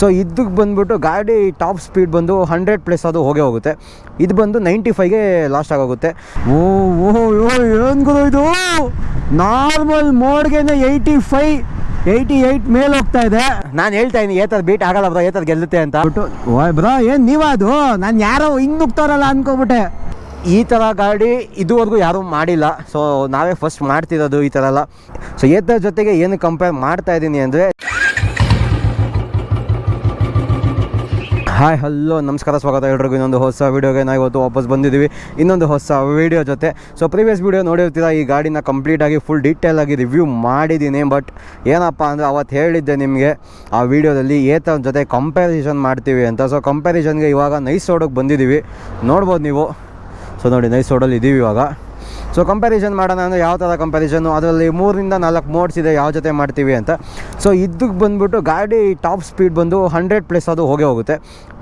So ಇದಕ್ಕೆ ಬಂದುಬಿಟ್ಟು ಗಾಡಿ ಟಾಪ್ ಸ್ಪೀಡ್ ಬಂದು ಹಂಡ್ರೆಡ್ ಪ್ಲಸ್ ಅದು ಹೋಗೇ ಹೋಗುತ್ತೆ. ಇದು ಬಂದು ನೈಂಟಿ ಫೈವ್ಗೆ ಲಾಸ್ಟ್ ಆಗೋಗುತ್ತೆ. ಓ ಓ ಓ, ಏನು ಇದು? ನಾರ್ಮಲ್ ಮೋಡ್ಗೆನೆ ಏಯ್ಟಿ ಫೈವ್ ಏಯ್ಟಿ ಏಯ್ಟ್ ಮೇಲೆ ಹೋಗ್ತಾ ಇದೆ. ನಾನು ಹೇಳ್ತಾ ಇದ್ದೀನಿ ಏತದ್ ಬೀಟ್ ಆಗಲ್ಲ ಬ್ರೋ ಏತದ್ ಗೆಲ್ಲುತ್ತೆ ಅಂತ. ಬಿಟ್ಟು ಓಯ್ ಬ್ರೋ ಏನು ನೀವದು? ನಾನು ಯಾರೋ ಹಿಂಗೆ ನುಗ್ತಾರಲ್ಲ ಅನ್ಕೋಬಿಟ್ಟೆ ಈ ಥರ ಗಾಡಿ ಇದುವರೆಗೂ ಯಾರೂ ಮಾಡಿಲ್ಲ. ಸೊ ನಾವೇ ಫಸ್ಟ್ ಮಾಡ್ತಿರೋದು ಈ ಥರ ಎಲ್ಲ. ಸೊ ಏತರ ಜೊತೆಗೆ ಏನು ಕಂಪೇರ್ ಮಾಡ್ತಾ ಇದ್ದೀನಿ ಅಂದರೆ ಹಾಯ್, ಹಲೋ, ನಮಸ್ಕಾರ, ಸ್ವಾಗತ ಎಲ್ರಿಗೂ. ಇನ್ನೊಂದು ಹೊಸ ವೀಡಿಯೋಗೆ ನಾವು ಇವತ್ತು ವಾಪಸ್ ಬಂದಿದ್ದೀವಿ. ಇನ್ನೊಂದು ಹೊಸ ವೀಡಿಯೋ ಜೊತೆ. ಸೊ ಪ್ರೀವಿಯಸ್ ವೀಡಿಯೋ ನೋಡಿರ್ತೀರ, ಈ ಗಾಡಿನ ಕಂಪ್ಲೀಟಾಗಿ ಫುಲ್ ಡೀಟೇಲ್ ಆಗಿ ರಿವ್ಯೂ ಮಾಡಿದ್ದೀನಿ. ಬಟ್ ಏನಪ್ಪ ಅಂದರೆ ಅವತ್ತು ಹೇಳಿದ್ದೆ ನಿಮಗೆ, ಆ ವೀಡಿಯೋದಲ್ಲಿ ಏತರ ಜೊತೆ ಕಂಪ್ಯಾರಿಸನ್ ಮಾಡ್ತೀವಿ ಅಂತ. ಸೊ ಕಂಪ್ಯಾರಿಸನ್ಗೆ ಇವಾಗ ನೈಸ್ ರೋಡಿಗೆ ಬಂದಿದ್ದೀವಿ. ನೋಡ್ಬೋದು ನೀವು. ಸೊ ನೋಡಿ ನೈಸ್ ರೋಡಲ್ಲಿ ಇದ್ದೀವಿ ಇವಾಗ. ಸೊ ಕಂಪ್ಯಾರಿಸನ್ ಮಾಡೋಣ ಅಂದರೆ ಯಾವ ಥರ ಕಂಪ್ಯಾರಿಸನ್ನು ಅದರಲ್ಲಿ ಮೂರರಿಂದ ನಾಲ್ಕು ಮೋಡ್ಸ್ ಇದೆ, ಯಾವ ಜೊತೆ ಮಾಡ್ತೀವಿ ಅಂತ. ಸೊ ಇದಕ್ಕೆ ಬಂದ್ಬಿಟ್ಟು ಗಾಡಿ ಟಾಪ್ ಸ್ಪೀಡ್ ಬಂದು ಹಂಡ್ರೆಡ್ ಪ್ಲಸ್ ಅದು ಹೋಗೇ ಹೋಗುತ್ತೆ.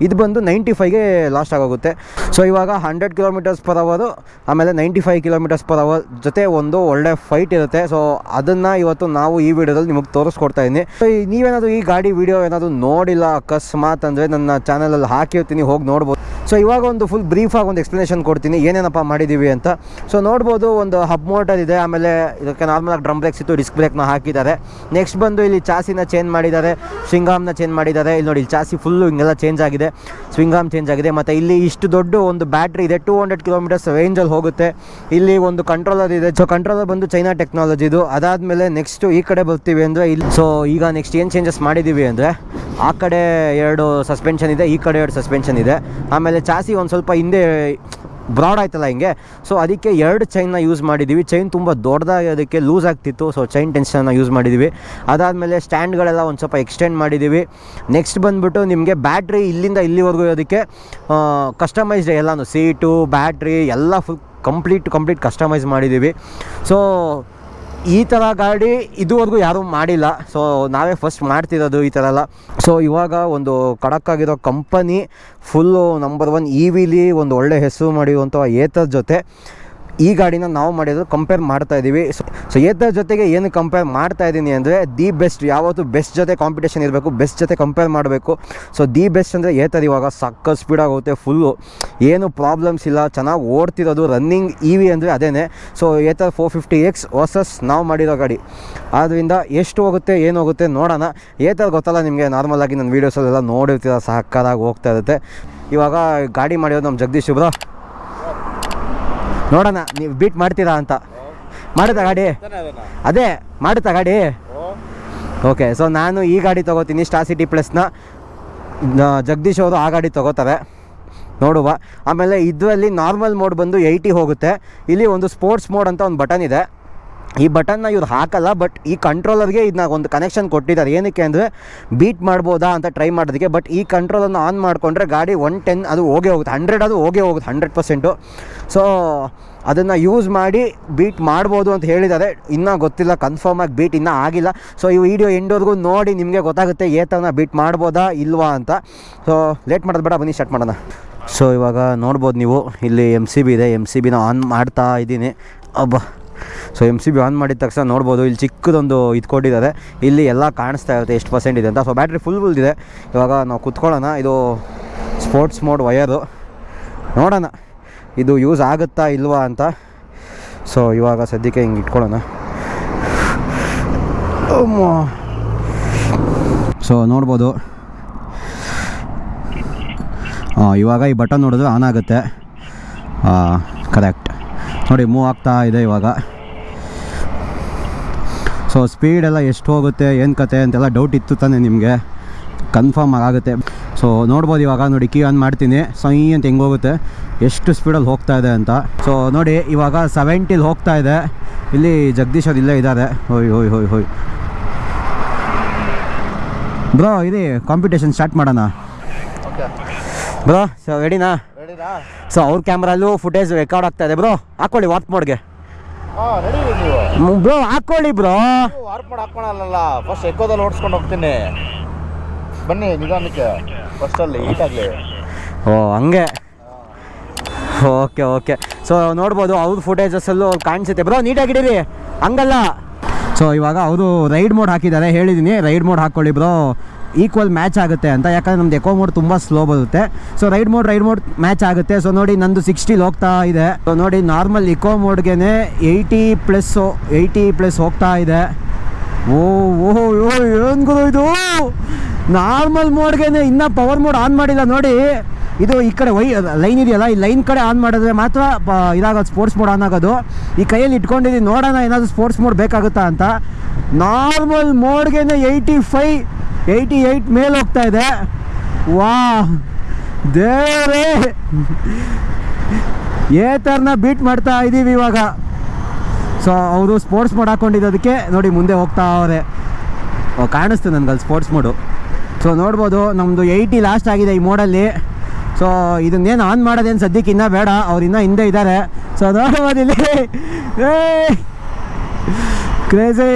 ಇದು ಬಂದು ನೈಂಟಿ ಫೈವ್ಗೆ ಲಾಸ್ಟ್ ಆಗೋಗುತ್ತೆ. ಸೊ ಇವಾಗ ಹಂಡ್ರೆಡ್ ಕಿಲೋಮೀಟರ್ಸ್ ಪರ್ ಅವರು ಆಮೇಲೆ ninety five kilometres per hour ಜೊತೆ ಒಂದು ಒಳ್ಳೆ ಫೈಟ್ ಇರುತ್ತೆ. ಸೊ ಅದನ್ನು ಇವತ್ತು ನಾವು ಈ ವಿಡಿಯೋದಲ್ಲಿ ನಿಮಗೆ ತೋರಿಸ್ಕೊಡ್ತಾ ಇದ್ದೀನಿ ಸೊ ನೀವೇನಾದರೂ ಈ ಗಾಡಿ ವಿಡಿಯೋ ಏನಾದರೂ ನೋಡಿಲ್ಲ ಅಕಸ್ಮಾತ್ ಅಂದರೆ ನನ್ನ ಚಾನಲಲ್ಲಿ ಹಾಕಿರ್ತೀನಿ, ಹೋಗಿ ನೋಡ್ಬೋದು. ಸೊ ಇವಾಗ ಒಂದು ಫುಲ್ ಬ್ರೀಫಾಗಿ ಒಂದು ಎಕ್ಸ್ಪ್ಲನೇಷನ್ ಕೊಡ್ತೀನಿ, ಏನೇನಪ್ಪ ಮಾಡಿದ್ದೀವಿ ಅಂತ. ಸೊ ನೋಡ್ಬೋದು ಒಂದು ಹಬ್ ಮೋಟರ್ ಇದೆ, ಆಮೇಲೆ ಇದಕ್ಕೆ ನಾರ್ಮಲಾಗಿ ಡ್ರಮ್ ಬ್ರೇಕ್ಸ್ ಇತ್ತು ಡಿಸ್ಕ್ ಬ್ರೇಕ್ನ ಹಾಕಿದ್ದಾರೆ. ನೆಕ್ಸ್ಟ್ ಬಂದು ಇಲ್ಲಿ ಚಾಸಿನ ಚೇಂಜ್ ಮಾಡಿದ್ದಾರೆ ಶಿಂಗಾಮ್ನ ಚೇಂಜ್ ಮಾಡಿದ್ದಾರೆ. ಇಲ್ಲಿ ನೋಡಿ, ಇಲ್ಲಿ ಚಾಸಿ ಫುಲ್ಲು ಹಿಂಗೆಲ್ಲ ಚೇಂಜ್ ಆಗಿದೆ. ಸ್ವಿಂಗಾಮ್ ಚೇಂಜ್ ಆಗಿದೆ. ಮತ್ತು ಇಲ್ಲಿ ಇಷ್ಟು ದೊಡ್ಡ ಒಂದು ಬ್ಯಾಟ್ರಿ ಇದೆ. ಟೂ ಹಂಡ್ರೆಡ್ ಕಿಲೋಮೀಟರ್ಸ್ ರೇಂಜಲ್ಲಿ ಹೋಗುತ್ತೆ. ಇಲ್ಲಿ ಒಂದು ಕಂಟ್ರೋಲರ್ ಇದೆ. ಸೊ ಕಂಟ್ರೋಲರ್ ಬಂದು ಚೈನಾ ಟೆಕ್ನಾಲಜಿದು ಅದಾದಮೇಲೆ ನೆಕ್ಸ್ಟ್ ಈ ಕಡೆ ಬರ್ತೀವಿ ಅಂದರೆ ಇಲ್ಲಿ. ಸೊ ಈಗ ನೆಕ್ಸ್ಟ್ ಏನು ಚೇಂಜಸ್ ಮಾಡಿದ್ದೀವಿ ಅಂದರೆ, ಆ ಕಡೆ ಎರಡು ಸಸ್ಪೆನ್ಷನ್ ಇದೆ, ಈ ಕಡೆ ಎರಡು ಸಸ್ಪೆನ್ಷನ್ ಇದೆ. ಆಮೇಲೆ ಚಾಸಿ ಒಂದು ಸ್ವಲ್ಪ ಹಿಂದೆ ಬ್ರಾಡ್ ಆಯ್ತಲ್ಲ ಹಿಂಗೆ? ಸೊ ಅದಕ್ಕೆ ಎರಡು ಚೈನ್ನ ಯೂಸ್ ಮಾಡಿದ್ದೀವಿ ಚೈನ್ ತುಂಬ ದೊಡ್ಡದಾಗಿ ಅದಕ್ಕೆ ಲೂಸ್ ಆಗ್ತಿತ್ತು. ಸೊ ಚೈನ್ ಟೆನ್ಷನ್ನ ಯೂಸ್ ಮಾಡಿದ್ದೀವಿ ಅದಾದಮೇಲೆ ಸ್ಟ್ಯಾಂಡ್ಗಳೆಲ್ಲ ಒಂದು ಸ್ವಲ್ಪ ಎಕ್ಸ್ಟೆಂಡ್ ಮಾಡಿದ್ದೀವಿ ನೆಕ್ಸ್ಟ್ ಬಂದುಬಿಟ್ಟು ನಿಮಗೆ ಬ್ಯಾಟ್ರಿ ಇಲ್ಲಿಂದ ಇಲ್ಲಿವರೆಗೂ ಅದಕ್ಕೆ ಕಸ್ಟಮೈಸ್ಡ್ ಎಲ್ಲನೂ ಸೀಟು ಬ್ಯಾಟ್ರಿ ಎಲ್ಲ ಫುಲ್ ಕಂಪ್ಲೀಟ್ ಕಂಪ್ಲೀಟ್ ಕಸ್ಟಮೈಸ್ ಮಾಡಿದ್ದೀವಿ ಸೊ ಈ ಥರ ಗಾಡಿ ಇದುವರೆಗೂ ಯಾರೂ ಮಾಡಿಲ್ಲ. ಸೊ ನಾವೇ ಫಸ್ಟ್ ಮಾಡ್ತಿರೋದು ಈ ಥರ ಎಲ್ಲ. ಸೊ ಇವಾಗ ಒಂದು ಖಡಕ್ಕಾಗಿರೋ company full number one E ವಿಲಿ ಒಂದು ಒಳ್ಳೆ ಹೆಸರು ಮಾಡಿರುವಂಥ ಏತರ್ ಜೊತೆ ಈ ಗಾಡಿನ ನಾವು ಮಾಡಿದ್ರು ಕಂಪೇರ್ ಮಾಡ್ತಾ ಇದ್ದೀವಿ ಸೊ ಏತರ ಜೊತೆಗೆ ಏನು ಕಂಪೇರ್ ಮಾಡ್ತಾ ಇದ್ದೀನಿ ಅಂದರೆ ದಿ ಬೆಸ್ಟ್ ಯಾವತ್ತು ಬೆಸ್ಟ್ ಜೊತೆ ಕಾಂಪಿಟೇಷನ್ ಇರಬೇಕು ಬೆಸ್ಟ್ ಜೊತೆ ಕಂಪೇರ್ ಮಾಡಬೇಕು. ಸೊ ದಿ ಬೆಸ್ಟ್ ಅಂದರೆ ಏತರ್ ಇವಾಗ ಸಕ್ಕ ಸ್ಪೀಡ್ ಆಗುತ್ತೆ ಫುಲ್ಲು ಏನು ಪ್ರಾಬ್ಲಮ್ಸ್ ಇಲ್ಲ, ಚೆನ್ನಾಗಿ ಓಡ್ತಿರೋದು ರನ್ನಿಂಗ್ ಇ ವಿ ಅಂದರೆ ಅದೇನೆ. So Ather four fifty X versus ನಾವು ಮಾಡಿರೋ ಗಾಡಿ. ಆದ್ದರಿಂದ ಎಷ್ಟು ಹೋಗುತ್ತೆ, ಏನು ಹೋಗುತ್ತೆ ನೋಡೋಣ. ಏತರ ಗೊತ್ತಲ್ಲ ನಿಮಗೆ ನಾರ್ಮಲಾಗಿ ನನ್ನ ವೀಡಿಯೋಸಲ್ಲೆಲ್ಲ ನೋಡಿರ್ತೀರ ಸಹಕಾರಾಗಿ ಹೋಗ್ತಾ ಇರುತ್ತೆ. ಇವಾಗ ಗಾಡಿ ಮಾಡಿರೋದು ನಮ್ಮ ಜಗದೀಶ್ ಬ್ರೋ ನೋಡೋಣ, ನೀವು ಬೀಟ್ ಮಾಡ್ತೀರಾ ಅಂತ. ಮಾಡುತ್ತಾ ಗಾಡಿ ಅದೇ ಮಾಡುತ್ತಾ ಗಾಡಿ ಓಕೆ ಸೊ ನಾನು ಈ ಗಾಡಿ ತೊಗೋತೀನಿ ಸ್ಟಾರ್ ಸಿಟಿ ಪ್ಲಸ್ನ ಜಗದೀಶ್ ಅವರು ಆ ಗಾಡಿ ತೊಗೋತಾರೆ. ನೋಡುವ. ಆಮೇಲೆ ಇದರಲ್ಲಿ ನಾರ್ಮಲ್ ಮೋಡ್ ಬಂದು ಏಯ್ಟಿ ಹೋಗುತ್ತೆ. ಇಲ್ಲಿ ಒಂದು ಸ್ಪೋರ್ಟ್ಸ್ ಮೋಡ್ ಅಂತ ಒಂದು ಬಟನ್ ಇದೆ. ಈ ಬಟನ್ನ ಇವ್ರು ಹಾಕಲ್ಲ ಬಟ್ ಈ ಕಂಟ್ರೋಲರ್ಗೆ ಇದನ್ನ ಒಂದು ಕನೆಕ್ಷನ್ ಕೊಟ್ಟಿದ್ದಾರೆ. ಏನಕ್ಕೆ ಅಂದರೆ ಬೀಟ್ ಮಾಡ್ಬೋದಾ ಅಂತ ಟ್ರೈ ಮಾಡೋದಕ್ಕೆ ಬಟ್ ಈ ಕಂಟ್ರೋಲನ್ನು ಆನ್ ಮಾಡಿಕೊಂಡ್ರೆ ಗಾಡಿ ಒನ್ ಟೆನ್ ಅದು ಹೋಗೇ ಹೋಗುತ್ತೆ. ಹಂಡ್ರೆಡ್ ಅದು ಹೋಗೇ ಹೋಗುತ್ತೆ ಹಂಡ್ರೆಡ್ ಪರ್ಸೆಂಟು ಸೊ ಅದನ್ನು ಯೂಸ್ ಮಾಡಿ ಬೀಟ್ ಮಾಡ್ಬೋದು ಅಂತ ಹೇಳಿದ್ದಾರೆ. ಇನ್ನೂ ಗೊತ್ತಿಲ್ಲ ಕನ್ಫರ್ಮ್ ಆಗಿ ಬೀಟ್ ಇನ್ನೂ ಆಗಿಲ್ಲ. ಸೊ ಈ ವಿಡಿಯೋ ಎಂಡೋರ್ಗೂ ನೋಡಿ ನಿಮಗೆ ಗೊತ್ತಾಗುತ್ತೆ ಏತನ ಬೀಟ್ ಮಾಡ್ಬೋದಾ ಇಲ್ವಾ ಅಂತ. ಸೊ ಲೇಟ್ ಮಾಡೋದು ಬೇಡ, ಬನ್ನಿ ಸ್ಟಾರ್ಟ್ ಮಾಡೋಣ. ಸೊ ಇವಾಗ ನೋಡ್ಬೋದು ನೀವು, ಇಲ್ಲಿ ಎಂ ಸಿ ಬಿ ಇದೆ. ಎಂ ಸಿ ಬಿನ ಆನ್ ಮಾಡ್ತಾ ಇದ್ದೀನಿ. ಅಬ್ಬ. So M C B on ಮಾಡಿದ ತಕ್ಷಣ ನೋಡ್ಬೋದು, ಇಲ್ಲಿ ಚಿಕ್ಕದೊಂದು ಇದು ಕೊಟ್ಟಿದ್ದಾರೆ. ಇಲ್ಲಿ ಎಲ್ಲ ಕಾಣಿಸ್ತಾ ಇರುತ್ತೆ, ಎಷ್ಟು ಪರ್ಸೆಂಟ್ ಇದೆ ಅಂತ. ಸೊ ಬ್ಯಾಟ್ರಿ ಫುಲ್ ಫುಲ್ ಇದೆ ಇವಾಗ ನಾವು ಕುತ್ಕೊಳ್ಳೋಣ. ಇದು ಸ್ಪೋರ್ಟ್ಸ್ ಮೋಡ್ ವಯರು ನೋಡೋಣ, ಇದು ಯೂಸ್ ಆಗುತ್ತಾ ಇಲ್ವಾ ಅಂತ. ಸೊ ಇವಾಗ ಸದ್ಯಕ್ಕೆ ಹಿಂಗೆ ಇಟ್ಕೊಳ್ಳೋಣ. ಸೊ ನೋಡ್ಬೋದು. ಇವಾಗ ಈ ಬಟನ್ ನೋಡಿದ್ರೆ ಆನ್ ಆಗುತ್ತೆ. ಕರೆಕ್ಟ್ ನೋಡಿ ಮೂವ್ ಆಗ್ತಾ ಇದೆ ಇವಾಗ. ಸೊ ಸ್ಪೀಡೆಲ್ಲ ಎಷ್ಟು ಹೋಗುತ್ತೆ ಏನು ಕತೆ ಅಂತೆಲ್ಲ ಡೌಟ್ ಇತ್ತು ತಾನೆ ನಿಮಗೆ. ಕನ್ಫರ್ಮ್ ಆಗುತ್ತೆ ಸೊ ನೋಡ್ಬೋದು ಇವಾಗ ನೋಡಿ ಕೀ ಆನ್ ಮಾಡ್ತೀನಿ. ಸೈ ಅಂತ ಹೆಂಗೆ ಹೋಗುತ್ತೆ? ಎಷ್ಟು ಸ್ಪೀಡಲ್ಲಿ ಹೋಗ್ತಾ ಇದೆ ಅಂತ. ಸೊ ನೋಡಿ ಇವಾಗ ಸೆವೆಂಟಿಲಿ ಹೋಗ್ತಾ ಇದೆ. ಇಲ್ಲಿ ಜಗದೀಶ್ ಅವ್ರು ಇಲ್ಲೇ ಇದ್ದಾರೆ. ಹೋಯ್ ಹೋಯ್ ಹೋಯ್ ಹೋಯ್. ಬ್ರೋ ಇರಿ ಕಾಂಪಿಟೇಷನ್ ಸ್ಟಾರ್ಟ್ ಮಾಡೋಣ. ಬ್ರೋ ಸೊ ರೆಡಿನಾ ರೆಡಿನಾ ಸೊ ಅವ್ರ ಕ್ಯಾಮ್ರಲ್ಲೂ ಫುಟೇಜ್ ರೆಕಾರ್ಡ್ ಆಗ್ತಾ ಇದೆ ಬ್ರೋ ಹಾಕೊಳ್ಳಿ ವಾರ್ಪ್ ಮೋಡ್ಗೆ ಬ್ರೋ ಹಾಕೊಳ್ಳಿ ಬ್ರೋ ವಾರ್ಪ್ ಮೋಡ್ ಹಾಕೊಳಲ್ಲ ಫಸ್ಟ್ ಎಕ್ಕೋದಲ್ಲಿ ಓಡಿಸ್ಕೊಂಡು ಹೋಗ್ತೀನಿ. ಬನ್ನಿ ನಿಧಾನಕ್ಕೆ. ಫಸ್ಟಲ್ಲಿ ಈಟಾಗಲಿ ಓ ಹಂಗೆ. Okay okay. ಸೊ ನೋಡ್ಬೋದು ಅವ್ರ ಫುಟೇಜಸ್ಸಲ್ಲೂ ಕಾಣಿಸುತ್ತೆ. ಬ್ರೋ ನೀಟಾಗಿಡೀರಿ ಹಂಗಲ್ಲ. ಸೊ ಇವಾಗ ಅವರು ರೈಡ್ ಮೋಡ್ ಹಾಕಿದ್ದಾರೆ ಹೇಳಿದ್ದೀನಿ ರೈಡ್ ಮೋಡ್ ಹಾಕ್ಕೊಳ್ಳಿ ಬ್ರೋ ಈಕ್ವಲ್ ಮ್ಯಾಚ್ ಆಗುತ್ತೆ ಅಂತ. ಯಾಕಂದರೆ ನಮ್ದು ಎಕೋ ಮೋಡ್ ತುಂಬ ಸ್ಲೋ ಬರುತ್ತೆ. So ride mode ride mode match ಆಗುತ್ತೆ. ಸೊ ನೋಡಿ ನಂದು ಸಿಕ್ಸ್ಟಿಲಿ ಹೋಗ್ತಾ ಇದೆ. ಸೊ ನೋಡಿ ನಾರ್ಮಲ್ ಇಕೋ ಮೋಡ್ಗೆ ಏಯ್ಟಿ ಪ್ಲಸ್ಸು ಏಯ್ಟಿ ಪ್ಲಸ್ ಹೋಗ್ತಾ ಇದೆ. ಓ ಓಹೋ ಓ, ಏನು ಗುರು ಇದು? ನಾರ್ಮಲ್ ಮೋಡ್ಗೆ ಇನ್ನೂ ಪವರ್ ಮೋಡ್ ಆನ್ ಮಾಡಿಲ್ಲ, ನೋಡಿ. ಇದು ಈ ಕಡೆ ವೈ ಲೈನ್ ಇದೆಯಲ್ಲ, ಈ ಲೈನ್ ಕಡೆ ಆನ್ ಮಾಡಿದ್ರೆ ಮಾತ್ರ ಇದಾಗೋದು ಸ್ಪೋರ್ಟ್ಸ್ ಮೋಡ್ ಆನ್ ಆಗೋದು. ಈ ಕೈಯಲ್ಲಿ ಇಟ್ಕೊಂಡಿದ್ದೀನಿ, ನೋಡೋಣ ಏನಾದರೂ ಸ್ಪೋರ್ಟ್ಸ್ ಮೋಡ್ ಬೇಕಾಗುತ್ತಾ ಅಂತ. ನಾರ್ಮಲ್ ಮೋಡ್ಗೆ ಏಯ್ಟಿ ಫೈ ಏಯ್ಟಿ ಏಯ್ಟ್ ಮೇಲೆ ಹೋಗ್ತಾ ಇದೆ. ವಾ, ದೇವರೇ! ಥರನ ಬೀಟ್ ಮಾಡ್ತಾ ಇದ್ದೀವಿ ಇವಾಗ. ಸೊ ಅವರು ಸ್ಪೋರ್ಟ್ಸ್ ಮೋಡ್ ಹಾಕ್ಕೊಂಡಿದ್ದೋದಕ್ಕೆ ನೋಡಿ ಮುಂದೆ ಹೋಗ್ತಾ ಅವರೇ. ಕಾಣಿಸ್ತು ನನಗಲ್ಲಿ ಸ್ಪೋರ್ಟ್ಸ್ ಮೋಡು ಸೊ ನೋಡ್ಬೋದು ನಮ್ಮದು ಏಯ್ಟಿ ಲಾಸ್ಟ್ ಆಗಿದೆ ಈ ಮೋಡಲ್ಲಿ ಸೊ ಇದನ್ನೇನು ಆನ್ ಮಾಡೋದೇನು ಸದ್ಯಕ್ಕೆ ಇನ್ನೂ ಬೇಡ. ಅವ್ರು ಇನ್ನೂ ಹಿಂದೆ ಇದ್ದಾರೆ ಸೊ ನೋಡ್ಬೋದು ಇಲ್ಲಿ ಕ್ರೇಜಿ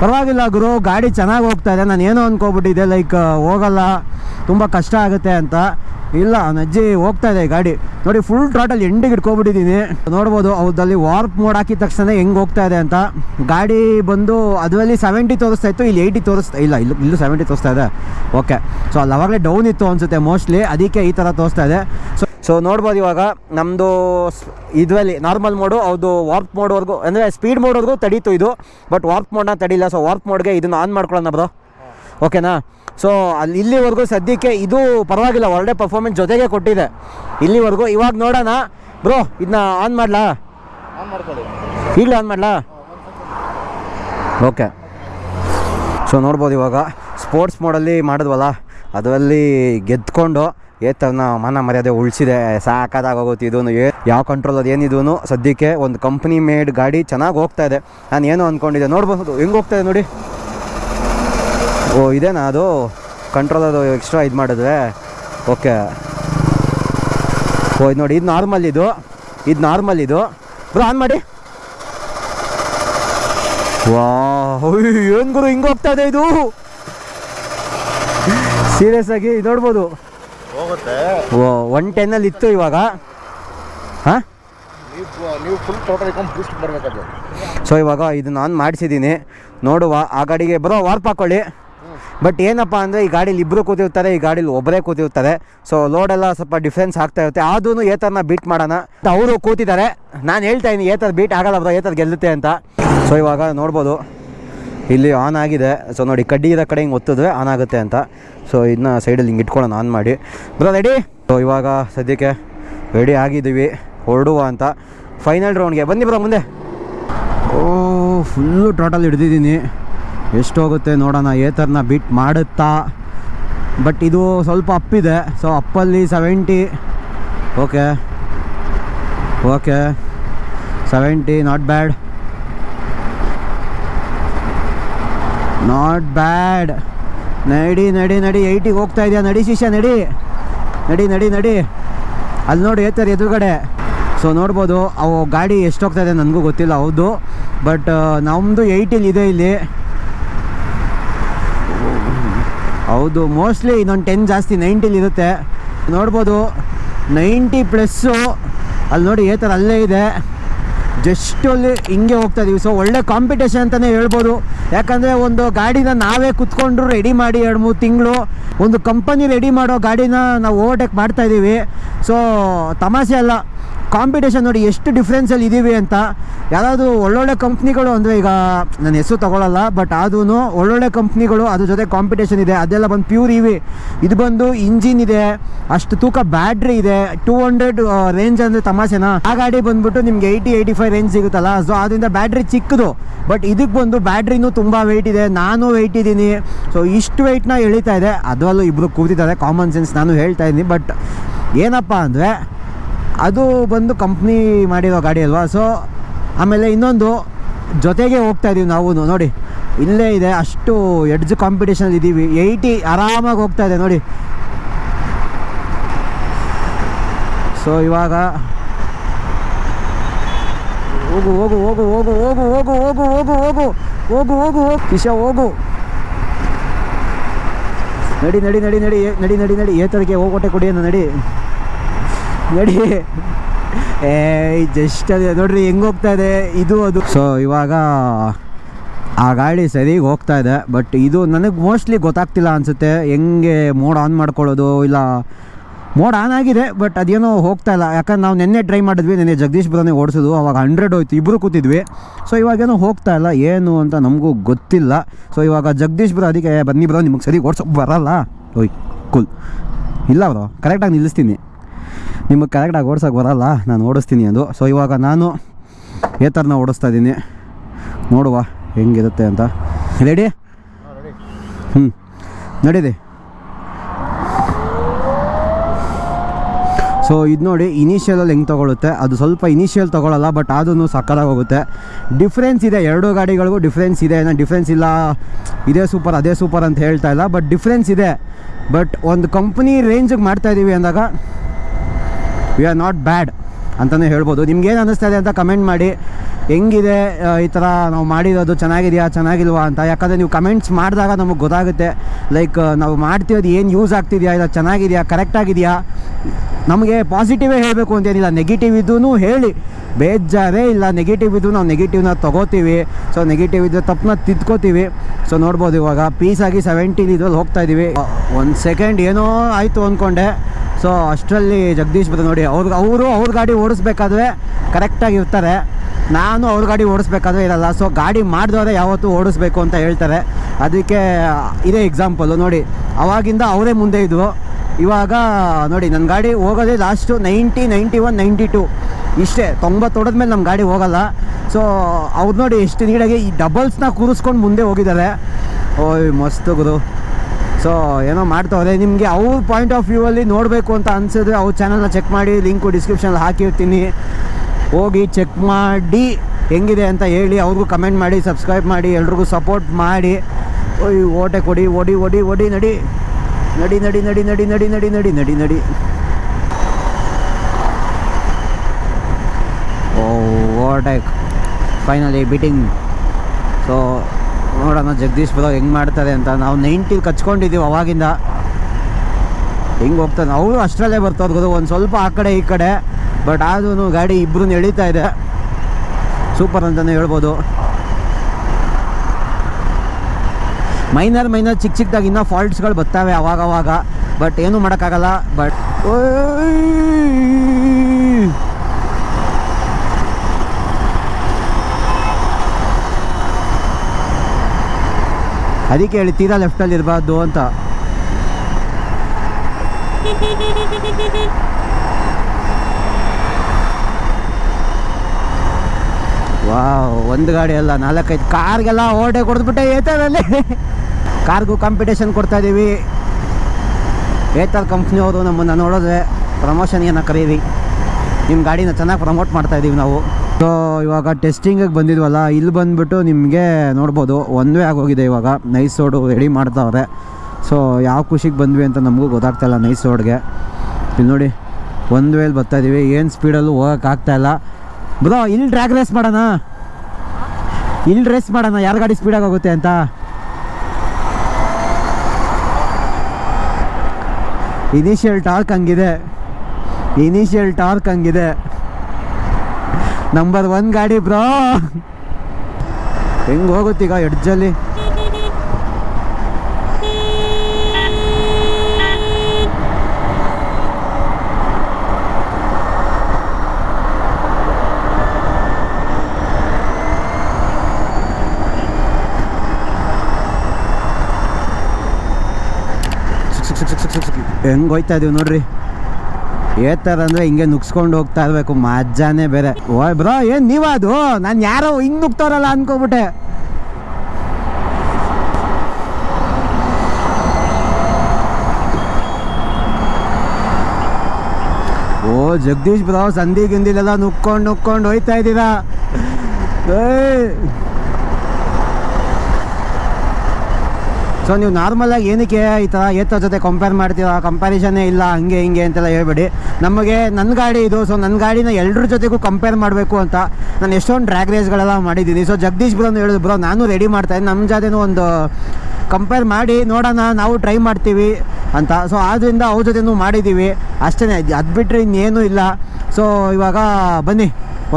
ಪರವಾಗಿಲ್ಲ ಗುರು, ಗಾಡಿ ಚೆನ್ನಾಗಿ ಹೋಗ್ತಾ ಇದೆ. ನಾನು ಏನೋ ಅಂದ್ಕೋಬಿಟ್ಟಿದ್ದೆ ಲೈಕ್ ಹೋಗಲ್ಲ. ತುಂಬ ಕಷ್ಟ ಆಗುತ್ತೆ ಅಂತ. ಇಲ್ಲ ನಜ್ಜಿ ಹೋಗ್ತಾ ಇದೆ ಗಾಡಿ. ನೋಡಿ ಫುಲ್ ಟ್ರಾಟಲ್ ಎಂಡಿಗೆ ಇಟ್ಕೊಬಿಟ್ಟಿದ್ದೀನಿ ನೋಡ್ಬೋದು ಅದಲ್ಲಿ ವಾರ್ಪ್ ಮೋಡ್ ಹಾಕಿದ ತಕ್ಷಣ ಹೆಂಗೆ ಹೋಗ್ತಾ ಇದೆ ಅಂತ. ಗಾಡಿ ಬಂದು ಅದರಲ್ಲಿ ಸೆವೆಂಟಿ ತೋರಿಸ್ತಾ ಇತ್ತು, ಇಲ್ಲಿ ಏಯ್ಟಿ ತೋರಿಸ್ತಾ ಇಲ್ಲ, ಇಲ್ಲೂ ಇಲ್ಲೂ ಸೆವೆಂಟಿ ತೋರಿಸ್ತಾ ಇದೆ. ಓಕೆ ಸೊ ಅಲ್ಲಿ ಅವಾಗಲೇ ಡೌನ್ ಇತ್ತು ಅನಿಸುತ್ತೆ ಮೋಸ್ಟ್ಲಿ ಅದಕ್ಕೆ ಈ ಥರ ತೋರಿಸ್ತಾ ಇದೆ. ಸೊ ಸೊ ನೋಡ್ಬೋದು ಇವಾಗ ನಮ್ಮದು ಇದರಲ್ಲಿ ನಾರ್ಮಲ್ ಮೋಡು ಅದು ವಾರ್ಪ್ ಮೋಡ್ವರೆಗೂ ಅಂದರೆ ಸ್ಪೀಡ್ ಮೋಡ್ವರೆಗೂ ತಡೀತು ಇದು. ಬಟ್ ವಾರ್ಪ್ ಮೋಡ್ನ ತಡಿಲ್ಲ. ಸೊ ವಾರ್ಪ್ ಮೋಡ್ಗೆ ಇದನ್ನು ಆನ್ ಮಾಡ್ಕೊಳ್ಳೋಣ ಬ್ರೋ. ಓಕೆನಾ ಸೊ ಅಲ್ಲಿ ಇಲ್ಲಿವರೆಗೂ ಸದ್ಯಕ್ಕೆ ಇದು ಪರವಾಗಿಲ್ಲ ಒಳ್ಳೆ ಪರ್ಫಾರ್ಮೆನ್ಸ್ ಜೊತೆಗೆ ಕೊಟ್ಟಿದೆ. ಇಲ್ಲಿವರೆಗೂ ಇವಾಗ ನೋಡೋಣ. ಬ್ರೋ ಇದನ್ನ ಆನ್ ಮಾಡಲಾ? ಈಗಲೇ ಆನ್ ಮಾಡಲಾ? ಓಕೆ ಸೊ ನೋಡ್ಬೋದು ಇವಾಗ. ಸ್ಪೋರ್ಟ್ಸ್ ಮೋಡಲ್ಲಿ ಮಾಡಿದ್ವಲ್ಲ ಅದರಲ್ಲಿ ಗೆದ್ಕೊಂಡು ಏತನ ಮನ ಮರ್ಯಾದೆ ಉಳಿಸಿದೆ. ಸಾಕಾದಾಗೋಗುತ್ತೆ ಇದೂ ಏ ಯಾವ ಕಂಟ್ರೋಲ್ ಅದು ಏನಿದೂ ಸದ್ಯಕ್ಕೆ ಒಂದು ಕಂಪ್ನಿ ಮೇಡ್ ಗಾಡಿ ಚೆನ್ನಾಗಿ ಹೋಗ್ತಾ ಇದೆ. ನಾನು ಏನೋ ಅಂದ್ಕೊಂಡಿದ್ದೆ ನೋಡ್ಬೋದು. ಹೆಂಗೆ ಹೋಗ್ತಾ ಇದೆ ನೋಡಿ. ಓ ಇದೇನಾ ಅದು? ಕಂಟ್ರೋಲ್ ಅದು ಎಕ್ಸ್ಟ್ರಾ ಇದು ಮಾಡಿದ್ವಿ. ಓಕೆ ಓ ಇದು ನೋಡಿ ಇದು ನಾರ್ಮಲ್ ಇದು. ಇದು ನಾರ್ಮಲ್ ಇದು. ಬ್ರೋ ಆನ್ ಮಾಡಿ. ವಾ ಏನು ಗುರು ಹಿಂಗೆ ಹೋಗ್ತಾ ಇದೆ ಇದು? ಸೀರಿಯಸ್ ಆಗಿ ಇದು ನೋಡ್ಬೋದು. ಓ ಒನ್ ಟೆನ್ನಲ್ಲಿ ಇತ್ತು ಇವಾಗ. ಹಾಂ? ಸೊ ಇವಾಗ ಇದು ಆನ್ ಮಾಡಿಸಿದ್ದೀನಿ ನೋಡುವ ಆ ಗಾಡಿಗೆ ಬರೋ ವಾರ್ಪ್ ಹಾಕೊಳ್ಳಿ. ಬಟ್ ಏನಪ್ಪ ಅಂದರೆ ಈ ಗಾಡೀಲಿ ಇಬ್ಬರು ಕೂತಿರ್ತಾರೆ, ಈ ಗಾಡೀಲಿ ಒಬ್ಬರೇ ಕೂತಿರ್ತಾರೆ. ಸೊ ಲೋಡೆಲ್ಲ ಸ್ವಲ್ಪ ಡಿಫ್ರೆನ್ಸ್ ಆಗ್ತಾ ಇರುತ್ತೆ. ಅದೂ ಥರನ ಬೀಟ್ ಮಾಡೋಣ. ಅವರು ಕೂತಿದ್ದಾರೆ. ನಾನು ಹೇಳ್ತಾ ಇದ್ದೀನಿ, ಏತರ್ ಬೀಟ್ ಆಗಲ್ಲ ಬ್ರೋ, ಏತರ್ ಗೆಲ್ಲುತ್ತೆ ಅಂತ. ಸೊ ಇವಾಗ ನೋಡ್ಬೋದು. ಇಲ್ಲಿ ಆನ್ ಆಗಿದೆ. ಸೊ ನೋಡಿ ಕಡ್ಡಿ ಇರೋ ಕಡೆ ಹಿಂಗೆ ಒತ್ತಿದ್ರೆ ಆನ್ ಆಗುತ್ತೆ ಅಂತ. ಸೊ ಇದನ್ನ ಸೈಡಲ್ಲಿ ಹಿಂಗೆ ಇಟ್ಕೊಳ್ಳೋಣ ಆನ್ ಮಾಡಿ. ಬ್ರೋ ರೆಡಿ ಸೊ ಇವಾಗ ಸದ್ಯಕ್ಕೆ ರೆಡಿ ಆಗಿದ್ದೀವಿ. ಹೊರಡುವ ಅಂತ. ಫೈನಲ್ ರೌಂಡ್ಗೆ ಬನ್ನಿ ಬ್ರೋ, ಮುಂದೆ. ಓ ಫುಲ್ಲು ಟೋಟಲ್ ಹಿಡ್ದಿದ್ದೀನಿ. ಎಷ್ಟು ಹೋಗುತ್ತೆ ನೋಡೋಣ, ಏತರ್ನ ಬಿಟ್ ಮಾಡುತ್ತಾ? ಬಟ್ ಇದು ಸ್ವಲ್ಪ ಅಪ್ಪಿದೆ so ಅಪ್ಪಲ್ಲಿ seventy okay okay seventy not bad not bad ನಡಿ ನಡಿ ನಡಿ ಏಯ್ಟಿಗೆ ಹೋಗ್ತಾ ಇದೆಯಾ? ನಡಿ ಶಿಷ್ಯ, ನಡಿ. ನಡಿ ನಡಿ ನಡಿ. ಅಲ್ಲಿ ನೋಡಿ ಏತರ್ ಎದುರುಗಡೆ. ಸೊ ನೋಡ್ಬೋದು, ಅವು ಗಾಡಿ ಎಷ್ಟು ಹೋಗ್ತಾ ಇದೆ ನನಗೂ ಗೊತ್ತಿಲ್ಲ, ಹೌದು. ಬಟ್ ನಮ್ಮದು ಏಯ್ಟಿಲಿ ಇದೆ ಇಲ್ಲಿ. ಹೌದು ಮೋಸ್ಟ್ಲಿ ಇನ್ನೊಂದು ಟೆನ್ ಜಾಸ್ತಿ ನೈಂಟಿಲಿ ಇರುತ್ತೆ. ನೋಡ್ಬೋದು ನೈಂಟಿ ಪ್ಲಸ್ಸು ಅಲ್ಲಿ ನೋಡಿ ಏ ಥರ ಅಲ್ಲೇ ಇದೆ. ಜಸ್ಟ್ ಅಲ್ಲಿ ಹಿಂಗೆ ಹೋಗ್ತಾ ಇದೀವಿ. ಸೊ ಒಳ್ಳೆ ಕಾಂಪಿಟೇಷನ್ ಅಂತಲೇ ಹೇಳ್ಬೋದು. ಯಾಕಂದರೆ ಒಂದು ಗಾಡಿನ ನಾವೇ ಕುತ್ಕೊಂಡ್ರು ರೆಡಿ ಮಾಡಿ ಎರಡು ಮೂರು ತಿಂಗಳು. ಒಂದು ಕಂಪನಿ ರೆಡಿ ಮಾಡೋ ಗಾಡಿನ ನಾವು ಓವರ್ಟೇಕ್ ಮಾಡ್ತಾ ಇದ್ದೀವಿ ಸೊ ತಮಾಷೆ ಅಲ್ಲ. ಕಾಂಪಿಟೇಷನ್ ನೋಡಿ ಎಷ್ಟು ಡಿಫ್ರೆನ್ಸಲ್ಲಿ ಇದ್ದೀವಿ ಅಂತ ಯಾರಾದರೂ ಒಳ್ಳೊಳ್ಳೆ ಕಂಪ್ನಿಗಳು ಅಂದರೆ ಈಗ ನನ್ನ ಹೆಸರು ತಗೊಳ್ಳಲ್ಲ ಬಟ್ ಆದ್ರೂ ಒಳ್ಳೊಳ್ಳೆ ಕಂಪ್ನಿಗಳು ಅದ್ರ ಜೊತೆ ಕಾಂಪಿಟೇಷನ್ ಇದೆ. ಅದೆಲ್ಲ ಬಂದು ಪ್ಯೂರ್ ಇವಿ ಇದು ಬಂದು ಇಂಜಿನ್ ಇದೆ, ಅಷ್ಟು ತೂಕ ಬ್ಯಾಟ್ರಿ ಇದೆ ಟೂ ಹಂಡ್ರೆಡ್ ರೇಂಜ್ ಅಂದರೆ ತಮಾಷೆನಾ? ಆ ಗಾಡಿ ಬಂದುಬಿಟ್ಟು ನಿಮ್ಗೆ ಏಯ್ಟಿ ಏಯ್ಟಿ ಫೈವ್ ರೇಂಜ್ ಸಿಗುತ್ತಲ್ಲ ಸೊ ಅದರಿಂದ ಬ್ಯಾಟ್ರಿ ಚಿಕ್ಕದು. ಬಟ್ ಇದಕ್ಕೆ ಬಂದು ಬ್ಯಾಟ್ರಿನೂ ತುಂಬ ವೆಯ್ಟ್ ಇದೆ, ನಾನು ವೆಯ್ಟ್ ಇದ್ದೀನಿ. ಸೊ ಇಷ್ಟು ವೆಯ್ಟ್ನ ಎಳಿತಾ ಇದೆ. ಅದರಲ್ಲೂ ಇಬ್ಬರು ಕೂತಿದ್ದಾರೆ ಕಾಮನ್ ಸೆನ್ಸ್ ನಾನು ಹೇಳ್ತಾ ಇದ್ದೀನಿ. ಬಟ್ ಏನಪ್ಪ ಅಂದರೆ ಅದು ಬಂದು ಕಂಪ್ನಿ ಮಾಡಿರೋ ಗಾಡಿ ಅಲ್ವಾ ಸೊ ಆಮೇಲೆ ಇನ್ನೊಂದು ಜೊತೆಗೆ ಹೋಗ್ತಾ ಇದೀವಿ ನಾವು ನೋಡಿ ಇಲ್ಲೇ ಇದೆ ಅಷ್ಟು ಎಡ್ಜ್ ಕಾಂಪಿಟೇಷನ್ ಇದ್ದೀವಿ ಏಯ್ಟಿ ಆರಾಮಾಗಿ ಹೋಗ್ತಾ ಇದೆ ನೋಡಿ ಸೊ ಇವಾಗ ಹೋಗು ಹೋಗು ಹೋಗು ಹೋಗು ಹೋಗು ಹೋಗು ಹೋಗು ಹೋಗು ಹೋಗು ಹೋಗು ಹೋಗು ಹೋಗು ಕಿಶ ಹೋಗು ನಡಿ ನಡಿ ನಡಿ ನಡಿ ನಡಿ ನಡಿ ನಡಿ ಏತರಿಗೆ ಹೋಗೋಟೆ ಕೊಡಿ ನಡಿ ನಡಿ. ಏ ಜಸ್ಟ್ ಅದೇ, ನೋಡ್ರಿ, ಹೆಂಗೆ ಹೋಗ್ತಾ ಇದೆ? ಇದು ಅದು. ಸೊ ಇವಾಗ ಆ ಗಾಡಿ ಸರಿಗೆ ಹೋಗ್ತಾ ಇದೆ ಬಟ್ ಇದು ನನಗೆ ಮೋಸ್ಟ್ಲಿ ಗೊತ್ತಾಗ್ತಿಲ್ಲ ಅನಿಸುತ್ತೆ. ಹೆಂಗೆ ಮೋಡ್ ಆನ್ ಮಾಡ್ಕೊಳ್ಳೋದು, ಇಲ್ಲ ಮೋಡ್ ಆನ್ ಆಗಿದೆ ಬಟ್ ಅದೇನೋ ಹೋಗ್ತಾ ಇಲ್ಲ. ಯಾಕಂದ್ರೆ ನಾವು ನಿನ್ನೆ ಟ್ರೈ ಮಾಡಿದ್ವಿ, ನಿನ್ನೆ ಜಗದೀಶ್ ಬ್ರೋನೇ ಓಡಿಸೋದು ಅವಾಗ ಹಂಡ್ರೆಡ್ ಹೋಯ್ತು ಇಬ್ಬರು ಕೂತಿದ್ವಿ. ಸೊ ಇವಾಗೇನೋ ಹೋಗ್ತಾ ಇಲ್ಲ, ಏನು ಅಂತ ನಮಗೂ ಗೊತ್ತಿಲ್ಲ. ಸೊ ಇವಾಗ ಜಗದೀಶ್ ಬ್ರೋ ಅದಕ್ಕೆ, ಬನ್ನಿ ಬ್ರೋ, ನಿಮಗೆ ಸರಿ ಓಡಿಸೋಕೆ ಬರಲ್ಲ. ಓಯ್ ಕೂಲ್ ಇಲ್ಲ ಬ್ರೋ ಕರೆಕ್ಟಾಗಿ ನಿಲ್ಲಿಸ್ತೀನಿ. ನಿಮಗೆ ಕರೆಕ್ಟಾಗಿ ಓಡಿಸೋಕೆ ಬರಲ್ಲ, ನಾನು ಓಡಿಸ್ತೀನಿ ಅದು. ಸೊ ಇವಾಗ ನಾನು ಏ ಥರನ ಓಡಿಸ್ತಾ ಇದ್ದೀನಿ. ನೋಡುವ ಹೆಂಗಿರುತ್ತೆ ಅಂತ. ರೆಡಿ ಹ್ಞೂ ನಡೀರಿ. ಸೊ ಇದು ನೋಡಿ ಇನಿಷಿಯಲಲ್ಲಿ ಹೆಂಗೆ ತೊಗೊಳುತ್ತೆ? ಅದು ಸ್ವಲ್ಪ ಇನಿಷಿಯಲ್ ತೊಗೊಳಲ್ಲ ಬಟ್ ಅದೂ ಸಕ್ಕರಾಗಿ ಹೋಗುತ್ತೆ. ಡಿಫ್ರೆನ್ಸ್ ಇದೆ, ಎರಡು ಗಾಡಿಗಳಿಗೂ ಡಿಫ್ರೆನ್ಸ್ ಇದೆ. ಏನೋ ಡಿಫ್ರೆನ್ಸ್ ಇಲ್ಲ, ಇದೇ ಸೂಪರ್ ಅದೇ ಸೂಪರ್ ಅಂತ ಹೇಳ್ತಾ ಇಲ್ಲ ಬಟ್ ಡಿಫ್ರೆನ್ಸ್ ಇದೆ. ಬಟ್ ಒಂದು ಕಂಪ್ನಿ ರೇಂಜಿಗೆ ಮಾಡ್ತಾ ಇದ್ದೀವಿ ಅಂದಾಗ ವಿ ಆರ್ ನಾಟ್ ಬ್ಯಾಡ್ ಅಂತಲೇ ಹೇಳ್ಬೋದು. ನಿಮ್ಗೇನು ಅನ್ನಿಸ್ತಾ ಇದೆ ಅಂತ ಕಮೆಂಟ್ ಮಾಡಿ. ಹೆಂಗಿದೆ ಈ ಥರ ನಾವು ಮಾಡಿರೋದು? ಚೆನ್ನಾಗಿದೆಯಾ? ಚೆನ್ನಾಗಿಲ್ವಾ ಅಂತ. ಯಾಕಂದರೆ ನೀವು ಕಮೆಂಟ್ಸ್ ಮಾಡಿದಾಗ ನಮಗೆ ಗೊತ್ತಾಗುತ್ತೆ. ಲೈಕ್ ನಾವು ಮಾಡ್ತಿರೋದು ಏನು ಯೂಸ್ ಆಗ್ತಿದೆಯಾ? ಇಲ್ಲ ಚೆನ್ನಾಗಿದೆಯಾ? ಕರೆಕ್ಟಾಗಿದೆಯಾ ನಮಗೆ ಪಾಸಿಟಿವೇ ಹೇಳಬೇಕು ಅಂತೇನಿಲ್ಲ ನೆಗೆಟಿವ್ ಇದ್ದೂ ಹೇಳಿ. ಬೇಜಾರೇ ಇಲ್ಲ. ನೆಗೆಟಿವ್ ಇದ್ದು ನಾವು ನೆಗೆಟಿವ್ನ ತೊಗೋತೀವಿ. ಸೊ ನೆಗೆಟಿವ್ ಇದ್ದರೆ ತಪ್ಪನ್ನ ತಿದ್ಕೋತೀವಿ. ಸೊ ನೋಡ್ಬೋದು ಇವಾಗ. ಪೀಸಾಗಿ ಸೆವೆಂಟೀನ್ ಇದ್ರಲ್ಲಿ ಹೋಗ್ತಾ ಇದ್ದೀವಿ ಒಂದು ಸೆಕೆಂಡ್ ಏನೋ ಆಯಿತು ಅಂದ್ಕೊಂಡೆ ಸೊ ಅಷ್ಟರಲ್ಲಿ ಜಗದೀಶ್ ಬರ್ತದೆ ನೋಡಿ, ಅವ್ರ ಅವರು ಅವ್ರ ಗಾಡಿ ಓಡಿಸ್ಬೇಕಾದ್ರೆ ಕರೆಕ್ಟಾಗಿ ಇರ್ತಾರೆ. ನಾನು ಅವ್ರ ಗಾಡಿ ಓಡಿಸ್ಬೇಕಾದ್ರೆ ಇರಲ್ಲ. ಸೊ ಗಾಡಿ ಮಾಡಿದವರೆ ಯಾವತ್ತೂ ಓಡಿಸ್ಬೇಕು ಅಂತ ಹೇಳ್ತಾರೆ. ಅದಕ್ಕೆ, ಇದೇ ಎಕ್ಸಾಂಪಲು ನೋಡಿ. ಅವಾಗಿಂದ ಅವರೇ ಮುಂದೆ ಇದ್ವು ಇವಾಗ ನೋಡಿ ನನ್ನ ಗಾಡಿ ಹೋಗೋದೇ last ninety ninety one ninety two ಇಷ್ಟೇ, ತೊಂಬತ್ತು ಹೊಡೆದ್ಮೇಲೆ ನಮ್ಮ ಗಾಡಿ ಹೋಗಲ್ಲ. ಸೊ ಅವ್ರು ನೋಡಿ ಎಷ್ಟು ನೀಡಾಗಿ ಈ ಡಬಲ್ಸ್ನ ಕೂರಿಸ್ಕೊಂಡು ಮುಂದೆ ಹೋಗಿದ್ದಾರೆ. ಓಯ್, ಮಸ್ತ್ ಗುರು. ಸೊ ಏನೋ ಮಾಡ್ತವ್ರೆ ನಿಮಗೆ ಅವ್ರ ಪಾಯಿಂಟ್ ಆಫ್ ವ್ಯೂ ಅಲ್ಲಿ ನೋಡಬೇಕು ಅಂತ ಅನ್ಸಿದ್ರೆ ಅವ್ರ ಚಾನಲ್ನ ಚೆಕ್ ಮಾಡಿ ಲಿಂಕು ಡಿಸ್ಕ್ರಿಪ್ಷನಲ್ಲಿ ಹಾಕಿರ್ತೀನಿ. ಹೋಗಿ ಚೆಕ್ ಮಾಡಿ, ಹೆಂಗಿದೆ ಅಂತ ಹೇಳಿ ಅವ್ರಿಗೂ ಕಮೆಂಟ್ ಮಾಡಿ ಸಬ್ಸ್ಕ್ರೈಬ್ ಮಾಡಿ, ಎಲ್ರಿಗೂ ಸಪೋರ್ಟ್ ಮಾಡಿ. ಓಯ್, ಓಟೆ ಕೊಡಿ, ಓಡಿ ಓಡಿ ಓಡಿ, ನಡಿ. ನಡಿ ನಡಿ ನಡಿ ನಡಿ ನಡಿ ನಡಿ ನಡಿ ನಡಿ ನಡಿ. ಓ, ಓಟೆ ಫೈನಲಿ ಬಿಟಿಂಗ್ ಸೊ ನೋಡೋಣ, ಜಗದೀಶ್ ಬರೋ ಹೆಂಗೆ ಮಾಡ್ತಾರೆ ಅಂತ. ನಾವು ನೈಂಟಿ ಕಚ್ಕೊಂಡಿದ್ದೀವಿ ಅವಾಗಿಂದ. ಹೆಂಗೆ ಹೋಗ್ತಾನೆ? ಅವರು ಅಷ್ಟರಲ್ಲೇ ಗೊತ್ತು ಒಂದು ಸ್ವಲ್ಪ ಆ ಕಡೆ, ಈ ಕಡೆ. ಬಟ್ ಆದ್ರೂ ಗಾಡಿ ಇಬ್ಬರು ಎಳೀತಾ ಇದೆ. ಸೂಪರ್ ಅಂತಲೇ ಹೇಳ್ಬೋದು. ಮೈನರ್ ಮೈನರ್ ಚಿಕ್ಕ ಚಿಕ್ಕದಾಗಿ ಇನ್ನೂ ಫಾಲ್ಟ್ಸ್ಗಳು ಬರ್ತಾವೆ ಅವಾಗವಾಗ. ಅವಾಗ ಬಟ್ ಏನೂ ಮಾಡೋಕ್ಕಾಗಲ್ಲ. ಬಟ್ ಅದಕ್ಕೆ ಹೇಳಿ ತೀರಾ ಲೆಫ್ಟಲ್ಲಿ ಇರಬಾರ್ದು ಅಂತ. ವಾವ್, ಒಂದು ಗಾಡಿ ಅಲ್ಲ, ನಾಲ್ಕೈದು ಕಾರ್ಗೆಲ್ಲ ಓಟೆ ಕೊಡ್ದ್ಬಿಟ್ಟೆ ಏತರಲ್ಲಿ ಕಾರ್ಗೂ ಕಾಂಪಿಟೇಷನ್ ಕೊಡ್ತಾ ಇದ್ದೀವಿ ಏತರ್ ಕಂಪ್ನಿಯವರು ನಮ್ಮನ್ನು ನೋಡಿದ್ರೆ ಪ್ರಮೋಷನ್ಗೇನ ಕರೀರಿ. ನಿಮ್ಮ ಗಾಡಿನ ಚೆನ್ನಾಗಿ ಪ್ರಮೋಟ್ ಮಾಡ್ತಾ ಇದ್ದೀವಿ ನಾವು. ಸೊ ಇವಾಗ ಟೆಸ್ಟಿಂಗಿಗೆ ಬಂದಿದ್ವಲ್ಲ, ಇಲ್ಲಿ ಬಂದುಬಿಟ್ಟು ನಿಮಗೆ ನೋಡ್ಬೋದು ವೇ ಆಗೋಗಿದೆ ಇವಾಗ. ನೈಸ್ ರೋಡು ರೆಡಿ ಮಾಡ್ತಾವ್ರೆ. ಸೊ ಯಾವ ಖುಷಿಗೆ ಬಂದ್ವಿ ಅಂತ ನಮಗೂ ಗೊತ್ತಾಗ್ತಾಯಿಲ್ಲ ನೈಸ್ ರೋಡ್ಗೆ ಇಲ್ಲಿ ನೋಡಿ, ಒಂದು ವೇಲ್ ಬರ್ತಾ ಇದ್ದೀವಿ ಏನು ಸ್ಪೀಡಲ್ಲೂ ಹೋಗೋಕ್ಕಾಗ್ತಾಯಿಲ್ಲ ಬ್ರೋ, ಇಲ್ಲಿ ಡ್ರ್ಯಾಗ್ ರೇಸ್ ಮಾಡೋಣ. ಇಲ್ಲಿ ರೇಸ್ ಮಾಡೋಣ. ಯಾರ ಗಾಡಿ ಹೋಗುತ್ತೆ ಅಂತ. ಇನಿಷಿಯಲ್ ಟಾರ್ಕ್ ಹಂಗಿದೆ. ಇನಿಷಿಯಲ್ ಟಾರ್ಕ್ ಹಂಗಿದೆ. ನಂಬರ್ ಒನ್ ಗಾಡಿ ಬ್ರೋ ಹೆಂಗೆ ಹೋಗುತ್ತೀಗ ಎಡ್ಜಲ್ಲಿ ಹೆಂಗೆ ಹೋಯ್ತಾ ಇದೀವಿ ನೋಡ್ರಿ? ಏತರ ಅಂದ್ರೆ ಹಿಂಗೆ ನುಗ್ಸ್ಕೊಂಡು ಹೋಗ್ತಾ ಇರ್ಬೇಕು. ಮಜಾನೇ ಬೇರೆ. ಓಯ್ ಬ್ರೋ, ಏನ್ ನೀವ ಅದು ನಾನು ಯಾರೋ ಹಿಂಗ್ ನುಗ್ತಾರಲ್ಲ ಅನ್ಕೋಬಿಟ್ಟೆ. ಓ, ಜಗದೀಶ್ ಬ್ರೋ, ಸಂಧಿ ಗಿಂದಿಲೆಲ್ಲ ನುಕ್ಕೊಂಡು ನುಕ್ಕೊಂಡು ಹೋಯ್ತಾ ಇದ್ದೀರಾ? ಸೊ ನೀವು ನಾರ್ಮಲಾಗಿ ಏನಕ್ಕೆ ಈ ಥರ ಏತರ ಜೊತೆ ಕಂಪೇರ್ ಮಾಡ್ತೀರಾ? ಕಂಪ್ಯಾರಿಸನ್ನೇ ಇಲ್ಲ, ಹಂಗೆ ಹಿಂಗೆ ಅಂತೆಲ್ಲ ಹೇಳ್ಬೇಡಿ. ನಮಗೆ ನನ್ನ ಗಾಡಿ ಇದು ಸೊ ನನ್ನ ಗಾಡಿನ ಎಲ್ಲರ ಜೊತೆಗೂ ಕಂಪೇರ್ ಮಾಡಬೇಕು ಅಂತ ನಾನು ಎಷ್ಟೊಂದು ಡ್ರ್ಯಾಗ್ ರೇಸ್ಗಳೆಲ್ಲ ಮಾಡಿದ್ದೀನಿ. ಸೊ ಜಗದೀಶ್ ಬ್ರೋನು ಹೇಳಿದ್ರು ಬ್ರೋ, ನಾನು ರೆಡಿ ಮಾಡ್ತಾಯಿದ್ದೀನಿ ನಮ್ಮ ಜೊತೆನೂ ಒಂದು ಕಂಪೇರ್ ಮಾಡಿ ನೋಡೋಣ, ನಾವು ಟ್ರೈ ಮಾಡ್ತೀವಿ ಅಂತ. ಸೊ ಆದ್ದರಿಂದ ಅವ್ರ ಜೊತೆನೂ ಮಾಡಿದ್ದೀವಿ. ಅಷ್ಟೇ, ಅದು ಬಿಟ್ಟರೆ ಇನ್ನೇನು ಇಲ್ಲ. ಸೊ ಇವಾಗ ಬನ್ನಿ,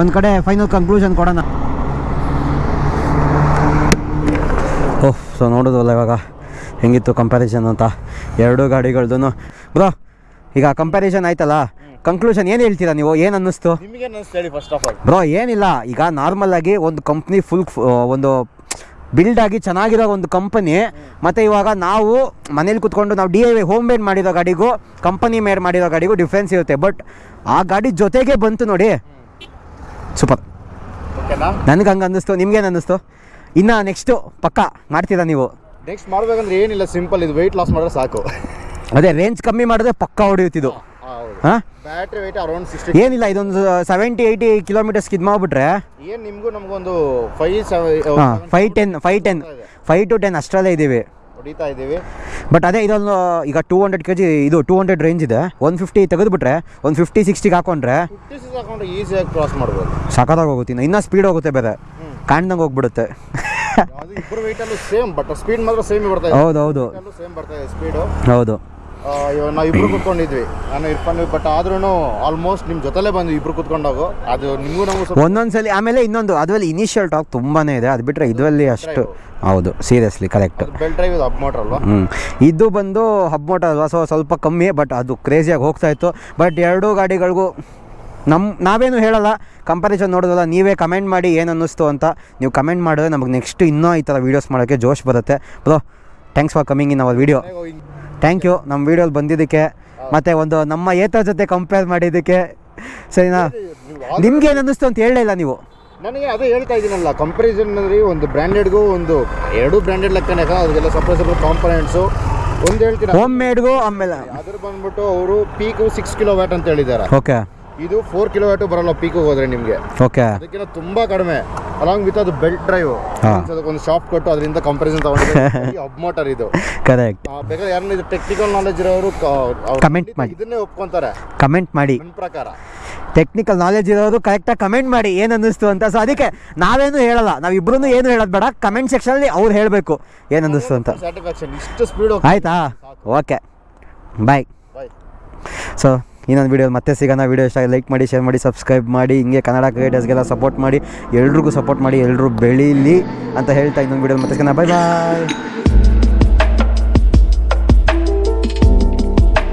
ಒಂದು ಕಡೆ ಫೈನಲ್ ಕನ್ಕ್ಲೂಷನ್ ಕೊಡೋಣ. ಓಹ್ ಸೊ ನೋಡೋದಲ್ಲ ಇವಾಗ. ಹೆಂಗಿತ್ತು ಕಂಪ್ಯಾರಿಸನ್ ಅಂತ? ಎರಡೂ ಗಾಡಿಗಳ್ದು ಬ್ರೋ ಈಗ ಕಂಪ್ಯಾರಿಸನ್ ಆಯ್ತಲ್ಲ? ಕಂಕ್ಲೂಷನ್ ಏನು ಹೇಳ್ತೀರಾ ನೀವು? ಏನು ಅನ್ನಿಸ್ತು? ಫಸ್ಟ್ ಆಫ್ ಆಲ್ ಬ್ರೋ ಏನಿಲ್ಲ. ಈಗ ನಾರ್ಮಲ್ ಆಗಿ ಒಂದು ಕಂಪ್ನಿ ಫುಲ್ ಒಂದು ಬಿಲ್ಡ್ ಆಗಿ ಚೆನ್ನಾಗಿರೋ ಒಂದು ಕಂಪನಿ ಮತ್ತು ಇವಾಗ ನಾವು ಮನೇಲಿ ಕುತ್ಕೊಂಡು ನಾವು D I Y home made ಮಾಡಿರೋ ಗಾಡಿಗೂ ಕಂಪನಿ ಮೇಡ್ ಮಾಡಿರೋ ಗಾಡಿಗೂ ಡಿಫ್ರೆನ್ಸ್ ಇರುತ್ತೆ. ಬಟ್ ಆ ಗಾಡಿ ಜೊತೆಗೆ ಬಂತು ನೋಡಿ. ಸೂಪರ್ ನನಗೆ ಹಂಗೆ ಅನ್ನಿಸ್ತು? ನಿಮ್ಗೇನು ಅನ್ನಿಸ್ತು? ಇನ್ನು ನೆಕ್ಸ್ಟು ಪಕ್ಕ ಮಾಡ್ತೀರಾ ನೀವು? ನೆಕ್ಸ್ಟ್ ಮಾಡ್ಬೇಕಂದ್ರೆ ಏನಿಲ್ಲ ಸಿಂಪಲ್ ಇದು ವೆಯ್ಟ್ ಲಾಸ್ ಮಾಡಿದ್ರೆ ಸಾಕು. ಅದೇ ರೇಂಜ್ ಕಮ್ಮಿ ಮಾಡಿದ್ರೆ ಪಕ್ಕ ಹೊಡೆಯುತ್ತಿದ್ದು. ಹಾಂ ಬ್ಯಾಟ್ರಿ ವೆಯ್ಟ್ ಅರೌಂಡ್ ಸಿಕ್ಸ್ಟಿ ಏನಿಲ್ಲ ಇದೊಂದು ಸೆವೆಂಟಿ ಏಯ್ಟಿ ಕಿಲೋಮೀಟರ್ಸ್ ಇದು ಮಾಡಿಬಿಟ್ರೆ ಏನು ನಿಮಗೂ ನಮಗೊಂದು ಫೈವ್ ಹಾಂ five ten five ten five to ten ಅಷ್ಟರಲ್ಲೇ ಇದ್ದೀವಿ. ಹೊಡಿತಾ ಇದ್ದೀವಿ. ಬಟ್ ಅದೇ ಇದೊಂದು ಈಗ ಟೂ ಹಂಡ್ರೆಡ್ ಕೆ ಜಿ ಇದು ಟೂ ಹಂಡ್ರೆಡ್ ರೇಂಜ್ ಇದೆ. ಒನ್ ಫಿಫ್ಟಿ ತೆಗೆದುಬಿಟ್ರೆ ಒಂದು ಫಿಫ್ಟಿ ಸಿಕ್ಸ್ಟಿಗೆ ಹಾಕೊಂಡ್ರೆ ಫಿಫ್ಟಿ ಸಿಕ್ಸ್ ಹಾಕೊಂಡ್ರೆ ಈಸಿಯಾಗಿ ಕ್ರಾಸ್ ಮಾಡ್ಬೋದು. ಸಖತ್ತಾಗಿ ಹೋಗುತ್ತೆ ಇನ್ನು ಇನ್ನೂ ಸ್ಪೀಡ್ ಹೋಗುತ್ತೆ ಬೇರೆ ಕಾಣ್ದಂಗೆ ಹೋಗ್ಬಿಡುತ್ತೆ. ಅದು ಇಬ್ಬರು ವೆಯ್ಟಲ್ಲೂ ಸೇಮ್ ಬಟ್ ಸ್ಪೀಡ್ ಮಾತ್ರ ಸೇಮ್ ಬರ್ತಾ ಇದೆ. ಹೌದು ಹೌದು. ಸೇಮ್ ಬರ್ತಾ ಇದೆ ಸ್ಪೀಡು ಹೌದು. ಇವಾಗ ನಾವು ಇಬ್ರು ಕುತ್ಕೊಂಡಿದ್ವಿ. ನಾನು ಇರ್ಕೊಂಡು ಬಟ್ ಆದ್ರೂ ಆಲ್ಮೋಸ್ಟ್ ನಿಮ್ಮ ಜೊತೆಲೇ ಬಂದ್ವಿ ಇಬ್ರು ಕುತ್ಕೊಂಡಾಗು. ಅದು ನಿಮಗೂ ನಮಗೂ ಒಂದೊಂದ್ಸಲಿ ಆಮೇಲೆ ಇನ್ನೊಂದು ಅದರಲ್ಲಿ ಇನಿಷಿಯಲ್ ಟಾಕ್ ತುಂಬಾನೇ ಇದೆ. ಅದು ಬಿಟ್ರೆ ಇದರಲ್ಲಿ ಅಷ್ಟು ಹೌದು ಸೀರಿಯಸ್ಲಿ ಕರೆಕ್ಟ್ ಬೆಲ್ ಡ್ರೈವ್ ಇದು ಅಪ್ ಮೋಟ್ರ್ ಅಲ್ವಾ? ಇದು ಬಂದು ಹಬ್ ಮೋಟರ್ ಅಲ್ವಾ? ಸೊ ಸ್ವಲ್ಪ ಕಮ್ಮಿ ಬಟ್ ಅದು ಕ್ರೇಜಿಯಾಗಿ ಹೋಗ್ತಾ ಇತ್ತು. ಬಟ್ ಎರಡೂ ಗಾಡಿಗಳಿಗೂ ನಮ್ಮ ನಾವೇನು ಹೇಳಲ್ಲ. ಕಂಪ್ಯಾರಿಸನ್ ನೋಡೋದಲ್ಲ ನೀವೇ ಕಮೆಂಟ್ ಮಾಡಿ ಏನು ಅನ್ನಿಸ್ತು ಅಂತ. ನೀವು ಕಮೆಂಟ್ ಮಾಡಿದ್ರೆ ನಮಗೆ ನೆಕ್ಸ್ಟ್ ಇನ್ನೂ ಈ ಥರ ವೀಡಿಯೋಸ್ ಮಾಡೋಕ್ಕೆ ಜೋಶ್ ಬರುತ್ತೆ. Bro thanks for coming in our video thank you ನಮ್ಮ ವೀಡಿಯೋಲಿ ಬಂದಿದ್ದಕ್ಕೆ ಮತ್ತು ಒಂದು ನಮ್ಮ ಏತರ ಜೊತೆ ಕಂಪೇರ್ ಮಾಡಿದ್ದಕ್ಕೆ ಸರಿನಾ? ನಿಮ್ಗೆ ಏನು ಅನ್ನಿಸ್ತು ಅಂತ ಹೇಳಲಿಲ್ಲ ನೀವು. ನನಗೆ ಅದೇ ಹೇಳ್ತಾ ಇದ್ದೀನಲ್ಲ ಕಂಪ್ಯಾರಿಸನ್ ಅಂದ್ರೆ ಒಂದು ಬ್ರ್ಯಾಂಡೆಡ್ಗೂ ಒಂದು ಎರಡು ಬ್ರ್ಯಾಂಡೆಡ್ ಲೆಕ್ಕನೇ ಅದಕ್ಕೆಲ್ಲ ಸಪ್ರೇಟ್ ಸಪ್ರೇಟ್ ಕಾಂಪೊನೆಂಟ್ಸು ಒಂದು ಹೇಳ್ತೀನಿ ಹೋಮ್ ಮೇಡ್ಗೂ ಆಮೇಲೆ. ಅದ್ರ ಬಂದ್ಬಿಟ್ಟು ಅವರು ಪೀಕು ಸಿಕ್ಸ್ ಕಿಲೋ ವ್ಯಾಟ್ ಅಂತ ಹೇಳಿದ್ದಾರೆ. ಓಕೆ ಇದು ಫೋರ್ ಕಿಲೋಮೀಟರ್ ಬರಲ್ಲ ಪೀಕ್ ಹೋದ್ರೆ ನಿಮಗೆ. ಓಕೆ ಅದಕ್ಕಿಂತ ತುಂಬಾ ಕಡಿಮೆ. ಅಲಾಂಗ್ ವಿತ್ ಅದು ಬೆಲ್ಟ್ ಡ್ರೈವ್ ಒಂದು ಶಾಪ್ ಕೊಟ್ಟು ಅದರಿಂದ ಕಂಪ್ಯಾರಿಸನ್ ತಗೊಂಡಿದ್ದೆ ಅಬ್ ಮೋಟರ್ ಇದು. ಕರೆಕ್ಟ್ ಬೇಕಾದ್ರೆ ಯಾರನ್ನ ಇದು ಟೆಕ್ನಿಕಲ್ ನಾಲೆಜ್ ಇರೋರು ಕ- ಅವ್ರು Comment ಖಂಡಿತ ಮಾಡಿ. ಇದನ್ನೇ ಒಪ್ಕೊಂತಾರೆ. ಕಮೆಂಟ್ ಮಾಡಿ. ನನ್ನ ಪ್ರಕಾರ. ಟೆಕ್ನಿಕಲ್ ನಾಲೆಜ್ ಇರೋರು ಕರೆಕ್ಟಾಗಿ ಕಮೆಂಟ್ ಮಾಡಿ ಏನು ಅನ್ನಿಸ್ತು ಅಂತ. ಸೊ ಅದಕ್ಕೆ ನಾವೇನು ಹೇಳಲ್ಲ. ನಾವಿಬ್ರು ಏನು ಹೇಳೋದು ಬೇಡ. ಕಮೆಂಟ್ ಸೆಕ್ಷನಲ್ಲಿ ಅವ್ರು ಹೇಳಬೇಕು ಏನು ಅನ್ನಿಸ್ತು ಅಂತ. ಸ್ಯಾಟಿಸ್ಫ್ಯಾಕ್ಷನ್ ಇಷ್ಟು ಸ್ಪೀಡ್ ಆಯ್ತಾ? ಓಕೆ ಬಾಯ್ ಬಾಯ್ ಸೊ ಇನ್ನೊಂದು ವೀಡಿಯೋ ಮತ್ತೆ ಸಿಗೋಣ. ವೀಡಿಯೋ ಇಷ್ಟ ಲೈಕ್ ಮಾಡಿ ಶೇರ್ ಮಾಡಿ ಸಬ್ಸ್ಕ್ರೈಬ್ ಮಾಡಿ. ಹಿಂಗೆ ಕನ್ನಡ ಕ್ರಿಯೇಟರ್ಸ್ಗೆಲ್ಲ ಸಪೋರ್ಟ್ ಮಾಡಿ. ಎಲ್ರಿಗೂ ಸಪೋರ್ಟ್ ಮಾಡಿ ಎಲ್ಲರೂ ಬೆಳೀಲಿ ಅಂತ ಹೇಳ್ತಾ ಇನ್ನೊಂದು ವೀಡಿಯೋ ಮತ್ತೆ ಸಿಗೋಣ. ಬಾಯ್ ಬಾಯ್